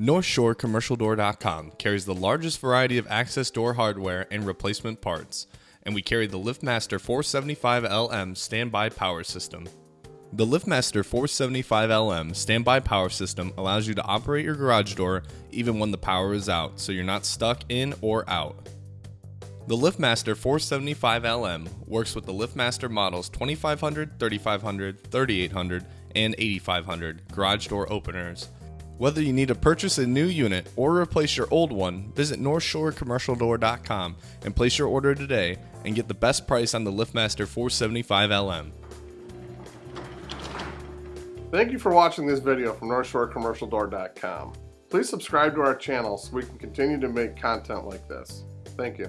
NorthshoreCommercialDoor.com carries the largest variety of access door hardware and replacement parts, and we carry the LiftMaster 475LM standby power system. The LiftMaster 475LM standby power system allows you to operate your garage door even when the power is out, so you're not stuck in or out. The LiftMaster 475LM works with the LiftMaster models 2500, 3500, 3800, and 8500 garage door openers. Whether you need to purchase a new unit or replace your old one, visit NorthshoreCommercialDoor.com and place your order today and get the best price on the LiftMaster 475LM. Thank you for watching this video from NorthshoreCommercialDoor.com. Please subscribe to our channel so we can continue to make content like this. Thank you.